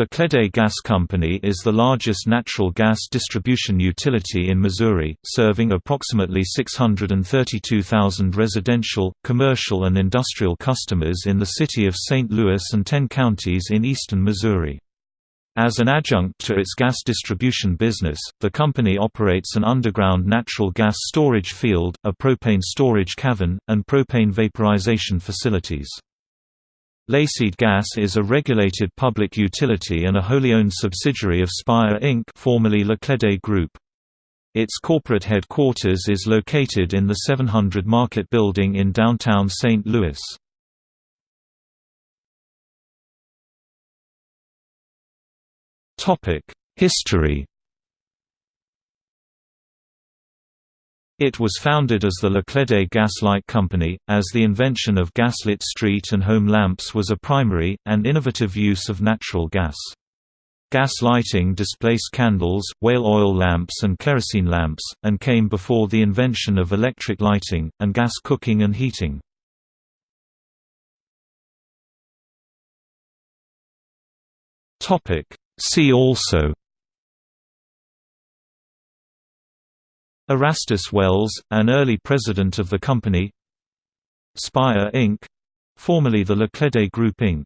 Laclede Gas Company is the largest natural gas distribution utility in Missouri, serving approximately 632,000 residential, commercial and industrial customers in the city of St. Louis and 10 counties in eastern Missouri. As an adjunct to its gas distribution business, the company operates an underground natural gas storage field, a propane storage cavern, and propane vaporization facilities. Laclede Gas is a regulated public utility and a wholly owned subsidiary of Spire Inc. formerly Group. Its corporate headquarters is located in the 700 Market Building in downtown St. Louis. History It was founded as the Laclede Gas Light Company, as the invention of gaslit street and home lamps was a primary, and innovative use of natural gas. Gas lighting displaced candles, whale oil lamps and kerosene lamps, and came before the invention of electric lighting, and gas cooking and heating. See also Erastus Wells, an early president of the company Spire Inc. formerly the Laclede Group Inc.